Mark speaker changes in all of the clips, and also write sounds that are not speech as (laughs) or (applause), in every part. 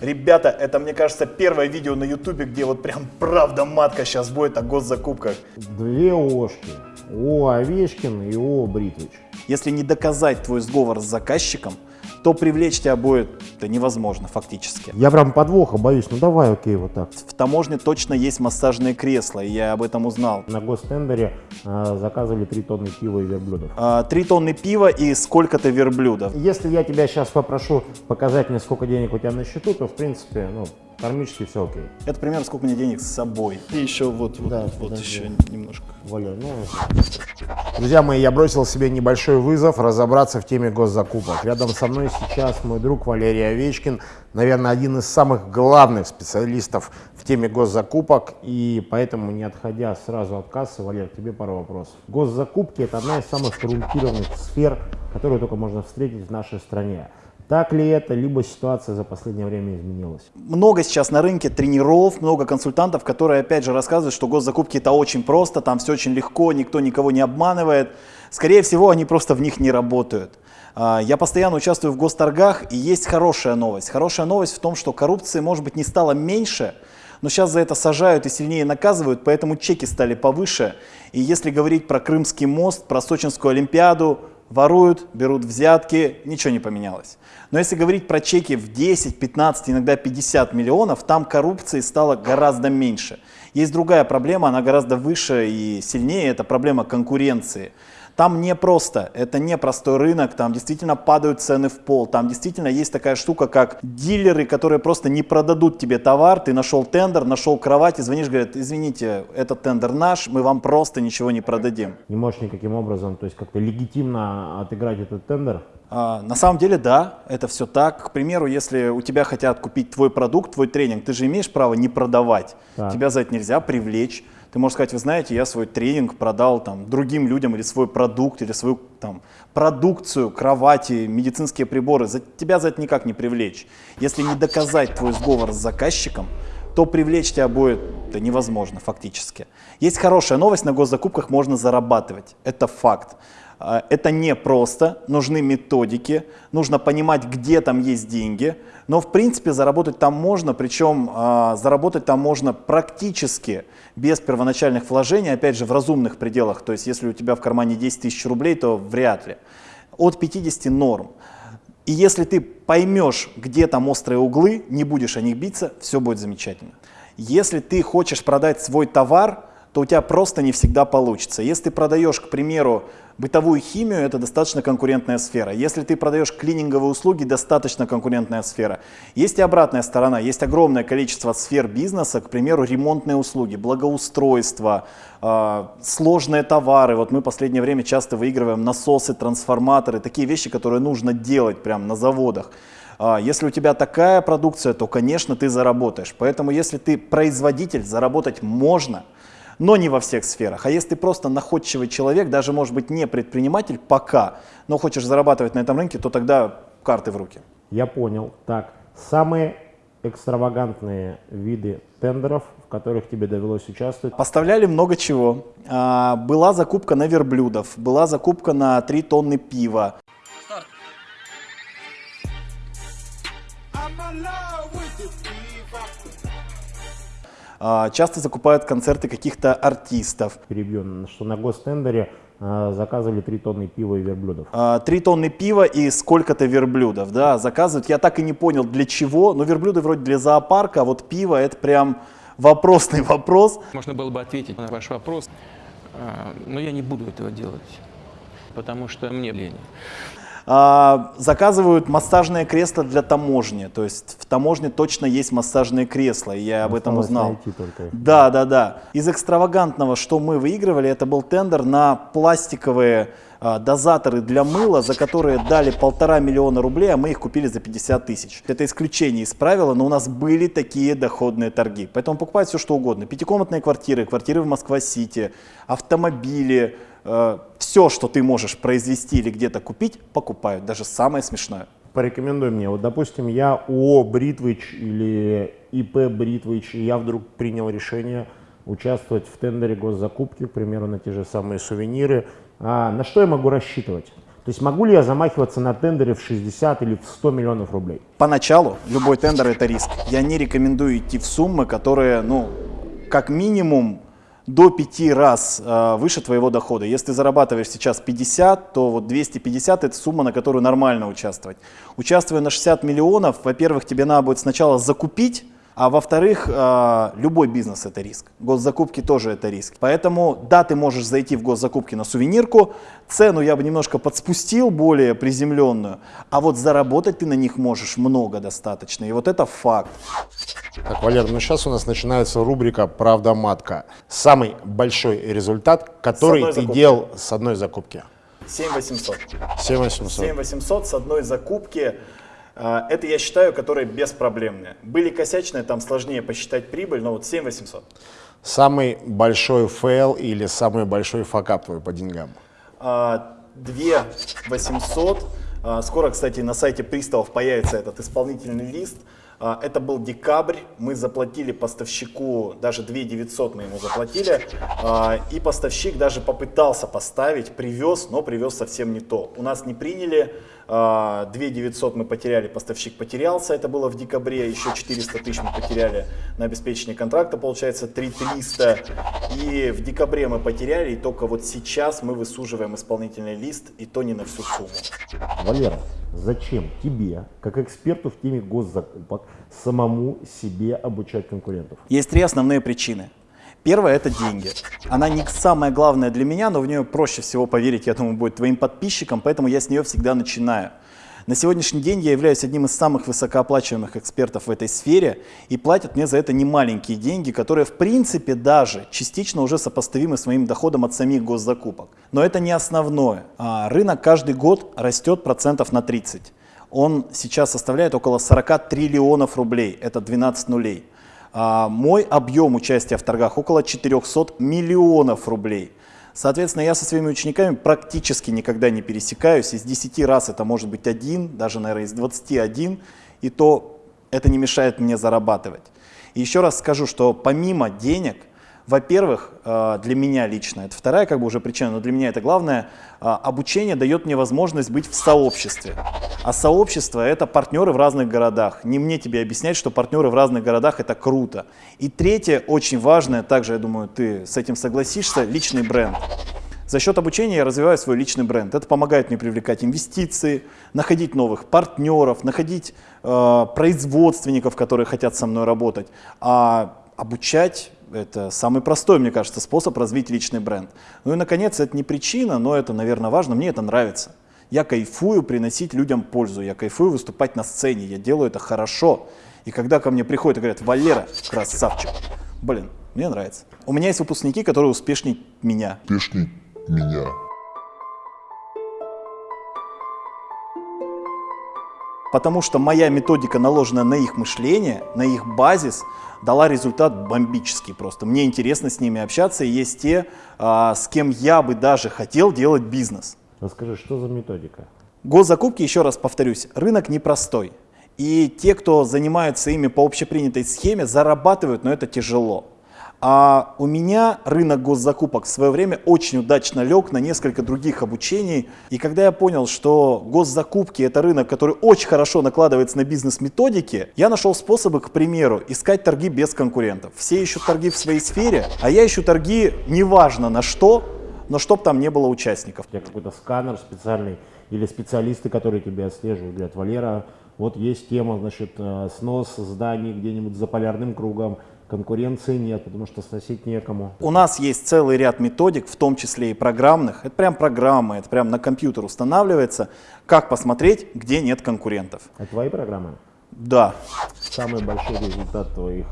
Speaker 1: Ребята, это, мне кажется, первое видео на ютубе, где вот прям правда матка сейчас будет о госзакупках.
Speaker 2: Две ОшКи. О Овечкин и О Бритвич.
Speaker 1: Если не доказать твой сговор с заказчиком, то привлечь тебя будет это невозможно фактически.
Speaker 2: Я прям подвоха боюсь, ну давай, окей, вот так.
Speaker 1: В таможне точно есть массажные кресла, и я об этом узнал.
Speaker 2: На гостендере а, заказывали 3 тонны пива и верблюдов.
Speaker 1: А, Три тонны пива и сколько-то верблюдов.
Speaker 2: Если я тебя сейчас попрошу показать мне, сколько денег у тебя на счету, то в принципе, ну, кармически все окей.
Speaker 1: Это примерно сколько меня денег с собой. И еще вот, вот,
Speaker 2: Да,
Speaker 1: вот еще немножко.
Speaker 2: Валя, ну... Друзья мои, я бросил себе небольшой вызов разобраться в теме госзакупок. Рядом со мной сейчас мой друг Валерий Овечкин, наверное, один из самых главных специалистов в теме госзакупок. И поэтому, не отходя сразу от кассы, Валер, тебе пару вопросов. Госзакупки – это одна из самых коррумпированных сфер, которую только можно встретить в нашей стране. Так ли это, либо ситуация за последнее время изменилась?
Speaker 1: Много сейчас на рынке тренеров, много консультантов, которые опять же рассказывают, что госзакупки это очень просто, там все очень легко, никто никого не обманывает. Скорее всего, они просто в них не работают. А, Я постоянно участвую в госторгах, и есть хорошая новость. Хорошая новость в том, что коррупции, может быть, не стало меньше, но сейчас за это сажают и сильнее наказывают, поэтому чеки стали повыше. И если говорить про Крымский мост, про Сочинскую Олимпиаду, воруют, берут взятки, ничего не поменялось. Но если говорить про чеки в 10, 15, иногда 50 миллионов, там коррупции стало гораздо меньше. Есть другая проблема, она гораздо выше и сильнее, это проблема конкуренции. Там не просто, это не простой рынок, там действительно падают цены в пол, там действительно есть такая штука, как дилеры, которые просто не продадут тебе товар, ты нашел тендер, нашел кровать и звонишь, говорят, извините, этот тендер наш, мы вам просто ничего не продадим.
Speaker 2: Не можешь никаким образом, то есть как-то легитимно отыграть этот тендер?
Speaker 1: А, На самом деле, да, это все так. К примеру, если у тебя хотят купить твой продукт, твой тренинг, ты же имеешь право не продавать.
Speaker 2: Так.
Speaker 1: Тебя за это нельзя привлечь. Ты можешь сказать, вы знаете, я свой тренинг продал там, другим людям или свой продукт, или свою там, продукцию, кровати, медицинские приборы. За, тебя за это никак не привлечь. Если не доказать твой сговор с заказчиком, то привлечь тебя будет это невозможно фактически. Есть хорошая новость, на госзакупках можно зарабатывать. Это факт. А, Это не просто, нужны методики, нужно понимать, где там есть деньги, но в принципе заработать там можно, причем а, заработать там можно практически без первоначальных вложений, опять же в разумных пределах, то есть если у тебя в кармане 10 тысяч рублей, то вряд ли. От 50 норм. И если ты поймешь, где там острые углы, не будешь о них биться, все будет замечательно. Если ты хочешь продать свой товар, то у тебя просто не всегда получится. Если ты продаешь, к примеру, бытовую химию, это достаточно конкурентная сфера. Если ты продаешь клининговые услуги, достаточно конкурентная сфера. Есть и обратная сторона. Есть огромное количество сфер бизнеса, к примеру, ремонтные услуги, благоустройство, э, сложные товары. Вот мы в последнее время часто выигрываем насосы, трансформаторы, такие вещи, которые нужно делать прямо на заводах. А, Если у тебя такая продукция, то, конечно, ты заработаешь. Поэтому, если ты производитель, заработать можно, но не во всех сферах. А если ты просто находчивый человек, даже, может быть, не предприниматель пока, но хочешь зарабатывать на этом рынке, то тогда карты в руки.
Speaker 2: Я понял. Так, самые экстравагантные виды тендеров, в которых тебе довелось участвовать.
Speaker 1: Поставляли много чего. А, Была закупка на верблюдов, была закупка на 3 тонны пива. А, Часто закупают концерты каких-то артистов.
Speaker 2: Перебью, что на гостендере а, заказывали 3 тонны пива и верблюдов.
Speaker 1: А, Три тонны пива и сколько-то верблюдов, да, заказывают. Я так и не понял, для чего, но верблюды вроде для зоопарка, а вот пиво это прям вопросный вопрос.
Speaker 3: Можно было бы ответить на ваш вопрос, а, но я не буду этого делать, потому что мне лень.
Speaker 1: А, Заказывают массажные кресла для таможни, то есть в таможне точно есть массажные кресла, и я об этом узнал. Да, да, да. Из экстравагантного, что мы выигрывали, это был тендер на пластиковые а, дозаторы для мыла, за которые дали полтора миллиона рублей, а мы их купили за 50 тысяч. Это исключение из правила, но у нас были такие доходные торги. Поэтому покупать все что угодно. Пятикомнатные квартиры, квартиры в Москва-Сити, автомобили, все, что ты можешь произвести или где-то купить, покупают. Даже самое смешное.
Speaker 2: Порекомендуй мне, вот допустим, я ООО Бритвич или ИП Бритвич, и я вдруг принял решение участвовать в тендере госзакупки, к примеру, на те же самые сувениры. А на что я могу рассчитывать? То есть могу ли я замахиваться на тендере в 60 или в 100 миллионов рублей?
Speaker 1: Поначалу любой тендер это риск. Я не рекомендую идти в суммы, которые, ну, как минимум до 5 раз э, выше твоего дохода. Если ты зарабатываешь сейчас 50, то вот 250 это сумма, на которую нормально участвовать. Участвуя на 60 миллионов, во-первых, тебе надо будет сначала закупить а во-вторых, э, любой бизнес это риск. Госзакупки тоже это риск. Поэтому, да, ты можешь зайти в госзакупки на сувенирку, цену я бы немножко подспустил, более приземленную, а вот заработать ты на них можешь много достаточно. И вот это факт.
Speaker 2: Так, Валер, ну сейчас у нас начинается рубрика «Правда матка». Самый большой результат, который ты делал с одной закупки.
Speaker 1: 7800.
Speaker 2: 7800.
Speaker 1: 7800 с одной закупки. А, это, я считаю, которые беспроблемные. Были косячные, там сложнее посчитать прибыль, но вот 7 800.
Speaker 2: Самый большой фейл или самый большой факап твой по деньгам?
Speaker 1: 2 800. Скоро, кстати, на сайте приставов появится этот исполнительный лист. А, это был декабрь, мы заплатили поставщику, даже 2 900 мы ему заплатили, а, и поставщик даже попытался поставить, привез, но привез совсем не то. У нас не приняли, 2 а, 900 мы потеряли, поставщик потерялся, это было в декабре, еще 400 тысяч мы потеряли на обеспечение контракта, получается 3 300. И в декабре мы потеряли, и только вот сейчас мы высуживаем исполнительный лист, и то не на всю сумму.
Speaker 2: Валера, зачем тебе, как эксперту в теме госзакупок, самому себе обучать конкурентов?
Speaker 1: Есть три основные причины. Первое – это деньги. Она не самая главная для меня, но в нее проще всего поверить, я думаю, будет твоим подписчикам, поэтому я с нее всегда начинаю. На сегодняшний день я являюсь одним из самых высокооплачиваемых экспертов в этой сфере, и платят мне за это немаленькие деньги, которые в принципе даже частично уже сопоставимы с моим доходом от самих госзакупок. Но это не основное. А рынок каждый год растет процентов на 30. Он сейчас составляет около 40 триллионов рублей, это 12 нулей. А, мой объем участия в торгах около 400 миллионов рублей. Соответственно, я со своими учениками практически никогда не пересекаюсь. Из 10 раз это может быть один, даже, наверное, из 21, и то это не мешает мне зарабатывать. И еще раз скажу, что помимо денег, во-первых, э, для меня лично, это вторая как бы уже причина, но для меня это главное, э, обучение дает мне возможность быть в сообществе. А сообщество это партнеры в разных городах. Не мне тебе объяснять, что партнеры в разных городах это круто. И третье, очень важное, также, я думаю, ты с этим согласишься, личный бренд. За счет обучения я развиваю свой личный бренд. Это помогает мне привлекать инвестиции, находить новых партнеров, находить э, производственников, которые хотят со мной работать. А обучать это самый простой, мне кажется, способ развить личный бренд. Ну и, наконец, это не причина, но это, наверное, важно. Мне это нравится. Я кайфую приносить людям пользу, я кайфую выступать на сцене, я делаю это хорошо. И когда ко мне приходят и говорят, Валера, (laughs) красавчик, блин, мне нравится. У меня есть выпускники, которые успешнее меня.
Speaker 4: Успешнее меня.
Speaker 1: Потому что моя методика наложена на их мышление, на их базис, дала результат бомбический просто. Мне интересно с ними общаться, и есть те, а, с кем я бы даже хотел делать бизнес.
Speaker 2: Расскажи, что за методика?
Speaker 1: Госзакупки, еще раз повторюсь, рынок непростой. И те, кто занимаются ими по общепринятой схеме, зарабатывают, но это тяжело. А у меня рынок госзакупок в свое время очень удачно лег на несколько других обучений. И когда я понял, что госзакупки это рынок, который очень хорошо накладывается на бизнес-методики, я нашел способы, к примеру, искать торги без конкурентов. Все ищут торги в своей сфере, а я ищу торги неважно на что, но чтоб там не было участников.
Speaker 2: У тебя какой-то сканер специальный или специалисты, которые тебя отслеживают, говорят, Валера, вот есть тема, значит, э, снос зданий где-нибудь за полярным кругом, конкуренции нет, потому что сносить некому.
Speaker 1: У нас есть целый ряд методик, в том числе и программных. Это прям программы, это прям на компьютер устанавливается, как посмотреть, где нет конкурентов.
Speaker 2: Это твои программы?
Speaker 1: Да.
Speaker 2: Самый большой результат твоих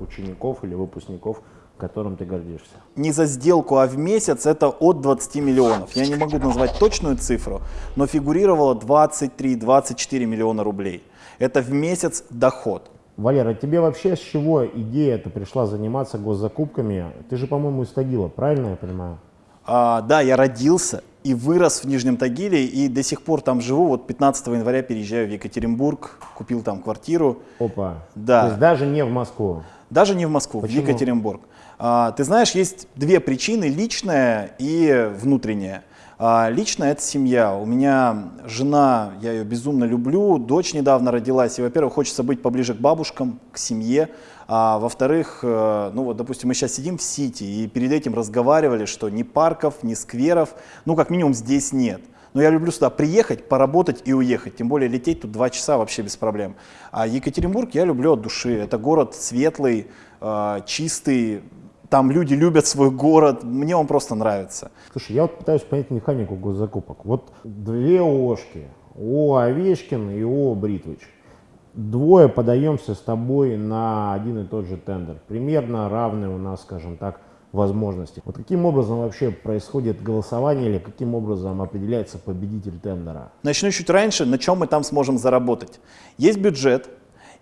Speaker 2: учеников или выпускников, которым ты гордишься?
Speaker 1: Не за сделку, а в месяц это от 20 миллионов. Я не могу назвать точную цифру, но фигурировало 23-24 миллиона рублей. Это в месяц доход.
Speaker 2: Валера, тебе вообще с чего идея это пришла заниматься госзакупками? Ты же, по-моему, из Тагила, правильно я понимаю?
Speaker 1: А, да, я родился и вырос в Нижнем Тагиле, и до сих пор там живу. Вот 15 января переезжаю в Екатеринбург, купил там квартиру.
Speaker 2: Опа.
Speaker 1: Да.
Speaker 2: То есть даже не в Москву?
Speaker 1: Даже не в Москву,
Speaker 2: Почему?
Speaker 1: в Екатеринбург. А, ты знаешь, есть две причины, личная и внутренняя. А, лично это семья. У меня жена, я ее безумно люблю, дочь недавно родилась, и, во-первых, хочется быть поближе к бабушкам, к семье, а во-вторых, э, ну вот, допустим, мы сейчас сидим в Сити и перед этим разговаривали, что ни парков, ни скверов, ну, как минимум, здесь нет. Но я люблю сюда приехать, поработать и уехать. Тем более лететь тут два часа вообще без проблем. А Екатеринбург я люблю от души. Это город светлый, э, чистый. Там люди любят свой город. Мне он просто нравится.
Speaker 2: Слушай, я вот пытаюсь понять механику госзакупок. Вот две ООшки. ООО Овечкин и ООО Бритвич. Двое подаемся с тобой на один и тот же тендер. Примерно равные у нас, скажем так, возможности. Вот каким образом вообще происходит голосование или каким образом определяется победитель тендера?
Speaker 1: Начну чуть раньше, на чем мы там сможем заработать. Есть бюджет,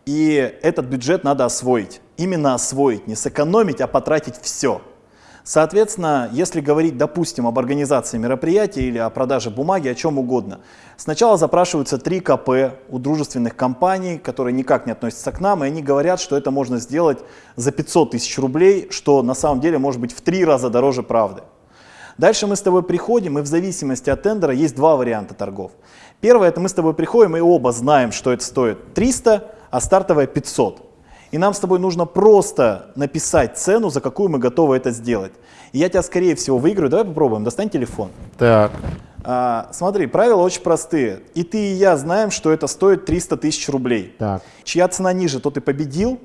Speaker 1: и этот бюджет надо освоить. Именно освоить, не сэкономить, а потратить все. Соответственно, если говорить, допустим, об организации мероприятия или о продаже бумаги, о чем угодно, сначала запрашиваются три КП у дружественных компаний, которые никак не относятся к нам, и они говорят, что это можно сделать за 500 тысяч рублей, что на самом деле может быть в три раза дороже правды. Дальше мы с тобой приходим, и в зависимости от тендера есть два варианта торгов. Первое, это мы с тобой приходим, и оба знаем, что это стоит 300, а стартовая 500. И нам с тобой нужно просто написать цену, за какую мы готовы это сделать. И я тебя, скорее всего, выиграю. Давай попробуем. Достань телефон.
Speaker 2: Так.
Speaker 1: А, смотри, правила очень простые. И ты, и я знаем, что это стоит 300 тысяч рублей.
Speaker 2: Так.
Speaker 1: Чья цена ниже, то ты победил.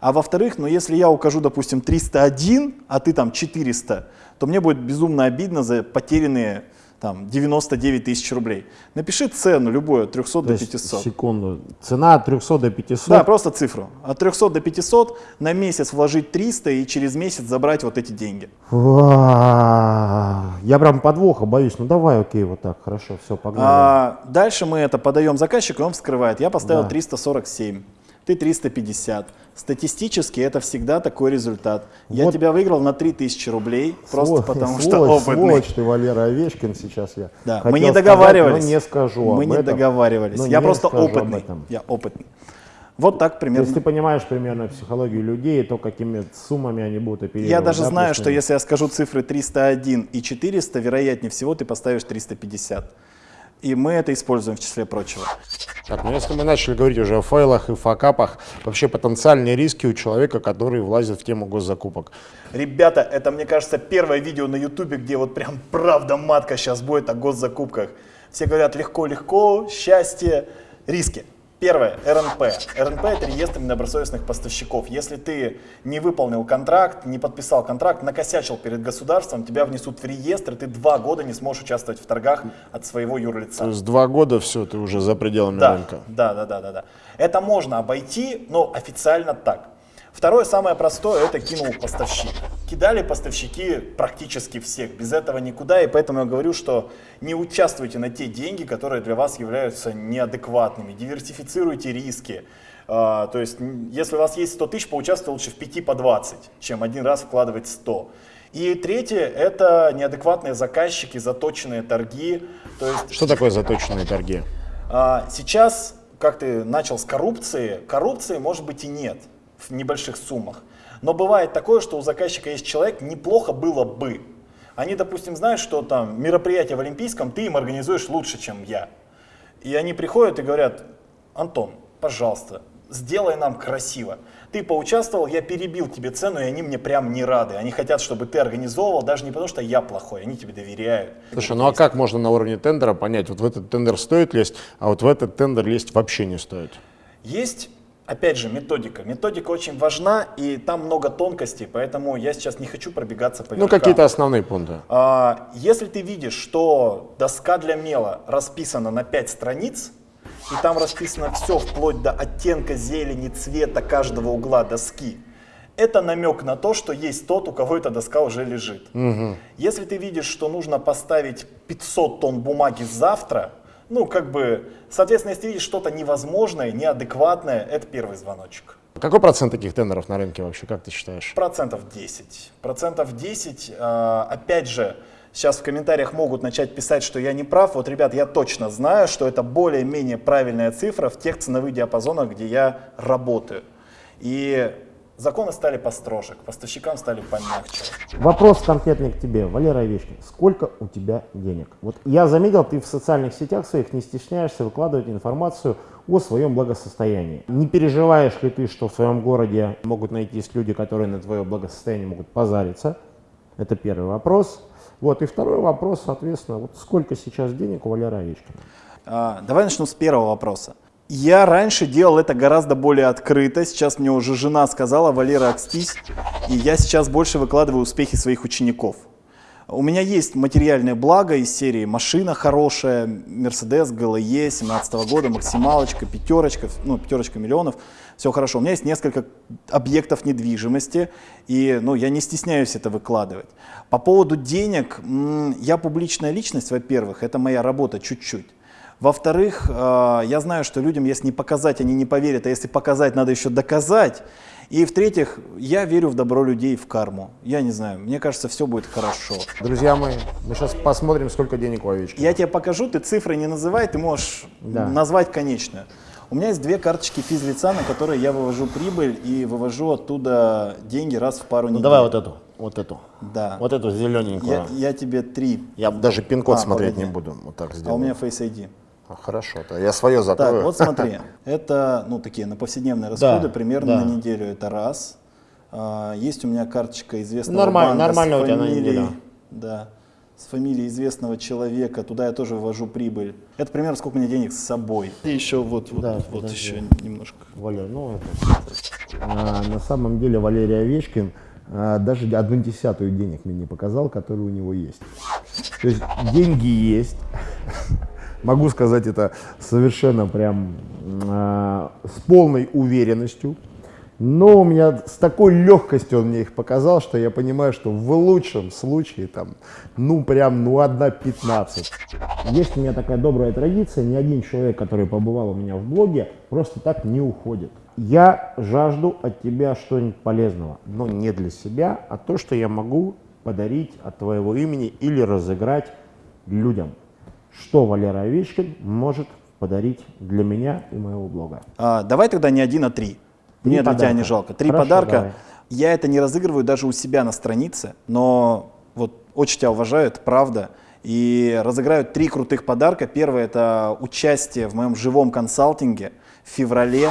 Speaker 1: А во-вторых, ну если я укажу, допустим, 301, а ты там 400, то мне будет безумно обидно за потерянные там 99 тысяч рублей. Напиши цену любую от 300
Speaker 2: То
Speaker 1: до
Speaker 2: есть,
Speaker 1: 500.
Speaker 2: секунду. Цена от 300 до 500.
Speaker 1: Да, просто цифру. От 300 до 500 на месяц вложить 300 и через месяц забрать вот эти деньги.
Speaker 2: Я прям подвоха боюсь. Ну давай, окей, вот так, хорошо, все, погнали.
Speaker 1: А, дальше мы это подаем заказчику, и он вскрывает. Я поставил
Speaker 2: Да.
Speaker 1: 347, ты 350. Статистически это всегда такой результат. Я
Speaker 2: Вот.
Speaker 1: тебя выиграл на 3000 рублей, просто
Speaker 2: Сволочь, (laughs)
Speaker 1: потому что
Speaker 2: сволочь,
Speaker 1: опытный.
Speaker 2: Сволочь ты, Валера Овечкин, сейчас я
Speaker 1: Да, мы не
Speaker 2: сказать,
Speaker 1: договаривались.
Speaker 2: но не скажу
Speaker 1: Мы не
Speaker 2: этом.
Speaker 1: договаривались. Я
Speaker 2: не
Speaker 1: просто опытный. Я опытный. Вот так
Speaker 2: То
Speaker 1: примерно.
Speaker 2: есть ты понимаешь примерно психологию людей, то, какими суммами они будут оперировать.
Speaker 1: Я даже
Speaker 2: да,
Speaker 1: знаю, что если я скажу цифры 301 и 400, вероятнее всего ты поставишь 350. И мы это используем в числе прочего.
Speaker 2: Так, ну если мы начали говорить уже о файлах и факапах, вообще потенциальные риски у человека, который влазит в тему госзакупок.
Speaker 1: Ребята, это, мне кажется, первое видео на ютубе, где вот прям правда матка сейчас будет о госзакупках. Все говорят легко-легко, счастье, риски. Первое, РНП. РНП – это реестр недобросовестных поставщиков. Если ты не выполнил контракт, не подписал контракт, накосячил перед государством, тебя внесут в реестр, и ты два года не сможешь участвовать в торгах от своего юрлица.
Speaker 2: То есть два года все, ты уже за пределами
Speaker 1: Да,
Speaker 2: рынка.
Speaker 1: да, да, да, да, да. Это можно обойти, но официально так. Второе, самое простое, это кинул поставщик. Кидали поставщики практически всех, без этого никуда, и поэтому я говорю, что не участвуйте на те деньги, которые для вас являются неадекватными, диверсифицируйте риски. А, то есть, если у вас есть 100 тысяч, поучаствуйте лучше в 5 по 20, чем один раз вкладывать 100. И третье, это неадекватные заказчики, заточенные торги. То есть
Speaker 2: Что такое заточенные торги?
Speaker 1: а, Сейчас, как ты начал с коррупции, коррупции может быть и нет в небольших суммах. Но бывает такое, что у заказчика есть человек, неплохо было бы. Они, допустим, знают, что там мероприятие в Олимпийском ты им организуешь лучше, чем я. И они приходят и говорят, Антон, пожалуйста, сделай нам красиво. Ты поучаствовал, я перебил тебе цену, и они мне прям не рады. Они хотят, чтобы ты организовывал, даже не потому, что я плохой, они тебе доверяют.
Speaker 2: Слушай, ну а как можно на уровне тендера понять, вот в этот тендер стоит лезть, а вот в этот тендер лезть вообще не стоит?
Speaker 1: Есть, опять же, методика. Методика очень важна, и там много тонкостей, поэтому я сейчас не хочу пробегаться по
Speaker 2: Ну
Speaker 1: верхам.
Speaker 2: какие-то основные пункты.
Speaker 1: А, Если ты видишь, что доска для мела расписана на 5 страниц, и там расписано все вплоть до оттенка зелени, цвета каждого угла доски, это намек на то, что есть тот, у кого эта доска уже лежит. Если ты видишь, что нужно поставить 500 тонн бумаги завтра, ну, как бы, соответственно, если видишь что-то невозможное, неадекватное, это первый звоночек.
Speaker 2: Какой процент таких тендеров на рынке вообще, как ты считаешь?
Speaker 1: Процентов 10. Процентов 10, э, опять же, сейчас в комментариях могут начать писать, что я не прав. Вот, ребят, я точно знаю, что это более-менее правильная цифра в тех ценовых диапазонах, где я работаю. И Законы стали построже, к поставщикам стали помягче.
Speaker 2: Вопрос конкретный к тебе, Валера Овечкин. Сколько у тебя денег? Вот я заметил, ты в социальных сетях своих не стесняешься выкладывать информацию о своем благосостоянии. Не переживаешь ли ты, что в своем городе могут найтись люди, которые на твое благосостояние могут позариться? Это первый вопрос. Вот, и второй вопрос, соответственно, вот сколько сейчас денег у Валера Овечкина?
Speaker 1: А, давай начну с первого вопроса. Я раньше делал это гораздо более открыто. Сейчас мне уже жена сказала, Валера, окстись. И я сейчас больше выкладываю успехи своих учеников. У меня есть материальное благо из серии машина хорошая, Mercedes GLE 17 года, максималочка, пятерочка, ну пятерочка миллионов, все хорошо. У меня есть несколько объектов недвижимости, и ну, я не стесняюсь это выкладывать. По поводу денег, я публичная личность, во-первых, это моя работа чуть-чуть. Во-вторых, э, я знаю, что людям, если не показать, они не поверят, а если показать, надо еще доказать. И в-третьих, я верю в добро людей, в карму. Я не знаю, мне кажется, все будет хорошо.
Speaker 2: Друзья мои, мы сейчас посмотрим, сколько денег у овечки.
Speaker 1: Я тебе покажу, ты цифры не называй, ты можешь да. назвать конечную. У меня есть две карточки физлица, на которые я вывожу прибыль и вывожу оттуда деньги раз в пару недель.
Speaker 2: Ну, давай вот эту, вот эту.
Speaker 1: Да.
Speaker 2: Вот эту зелененькую.
Speaker 1: Я, я тебе три.
Speaker 2: Я даже пин-код а, смотреть погоди. не буду. Вот так сделаю.
Speaker 1: А у меня Face ID.
Speaker 2: А, хорошо, то я свое закрою.
Speaker 1: Так, вот смотри, (laughs) это ну, такие на повседневные расходы, да, примерно да. на неделю это раз. А, есть у меня карточка известного
Speaker 2: Нормально,
Speaker 1: банка
Speaker 2: нормально
Speaker 1: с
Speaker 2: фамилией, у тебя.
Speaker 1: Да, с фамилией известного человека, туда я тоже ввожу прибыль. Это примерно сколько у меня денег с собой. И еще вот, вот, да, вот еще немножко.
Speaker 2: Валер, ну это... А, на самом деле Валерий Овечкин а, даже одну десятую денег мне не показал, которые у него есть. То есть деньги есть, (laughs) могу сказать это совершенно прям э, с полной уверенностью. Но у меня с такой легкостью он мне их показал, что я понимаю, что в лучшем случае там, ну прям, ну одна 15. Есть у меня такая добрая традиция, ни один человек, который побывал у меня в блоге, просто так не уходит. Я жажду от тебя что-нибудь полезного, но не для себя, а то, что я могу подарить от твоего имени или разыграть людям что Валера Овечкин может подарить для меня и моего блога.
Speaker 1: А, давай тогда не один, а три. три Мне подарка. для тебя не жалко. Три Хорошо, подарка. Давай. Я это не разыгрываю даже у себя на странице, но вот очень тебя уважаю, это правда. И разыграю три крутых подарка. Первое – это участие в моем живом консалтинге в феврале.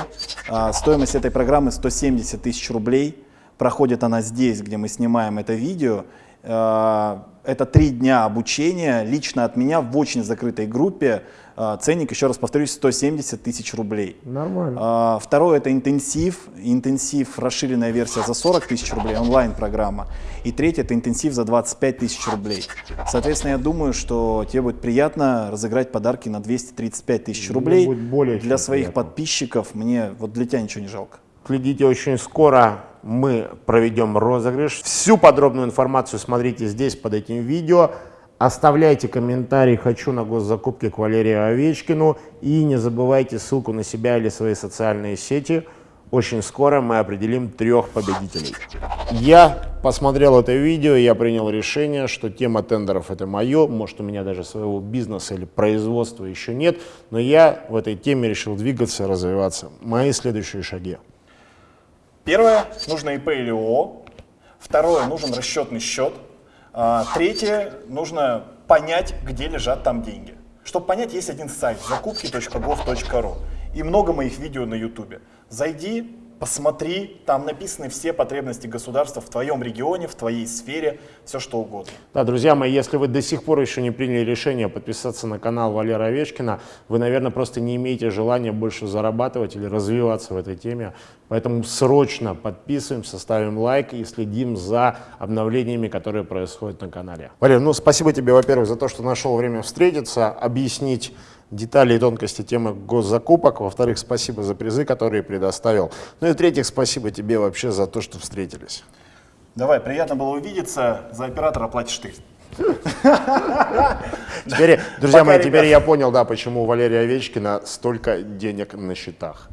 Speaker 1: А, стоимость этой программы 170 тысяч рублей. Проходит она здесь, где мы снимаем это видео. А, это три дня обучения лично от меня в очень закрытой группе. А, ценник, еще раз повторюсь, 170 тысяч рублей.
Speaker 2: Нормально.
Speaker 1: А, второе – это интенсив. Интенсив, расширенная версия за 40 тысяч рублей, онлайн-программа. И третье – это интенсив за 25 тысяч рублей. Соответственно, я думаю, что тебе будет приятно разыграть подарки на 235 тысяч рублей.
Speaker 2: будет более
Speaker 1: для своих приятно. подписчиков. Мне вот для тебя ничего не жалко.
Speaker 2: Следите очень скоро мы проведем розыгрыш. Всю подробную информацию смотрите здесь под этим видео. Оставляйте комментарий «Хочу на госзакупки к Валерию Овечкину» и не забывайте ссылку на себя или свои социальные сети. Очень скоро мы определим трех победителей. Я посмотрел это видео, я принял решение, что тема тендеров это мое. Может у меня даже своего бизнеса или производства еще нет, но я в этой теме решил двигаться, развиваться. Мои следующие шаги.
Speaker 1: Первое, нужно ИП или ООО. Второе, нужен расчетный счет. А, третье, нужно понять, где лежат там деньги. Чтобы понять, есть один сайт закупки.gov.ru и много моих видео на YouTube. Зайди, посмотри, там написаны все потребности государства в твоем регионе, в твоей сфере, все что угодно.
Speaker 2: Да, друзья мои, если вы до сих пор еще не приняли решение подписаться на канал Валера Овечкина, вы, наверное, просто не имеете желания больше зарабатывать или развиваться в этой теме. Поэтому срочно подписываемся, ставим лайк и следим за обновлениями, которые происходят на канале. Валер, ну спасибо тебе, во-первых, за то, что нашел время встретиться, объяснить детали и тонкости темы госзакупок. Во-вторых, спасибо за призы, которые предоставил. Ну и в-третьих, спасибо тебе вообще за то, что встретились.
Speaker 1: Давай, приятно было увидеться. За оператора платишь ты.
Speaker 2: Теперь, друзья мои, теперь я понял, да, почему у Валерия Овечкина столько денег на счетах.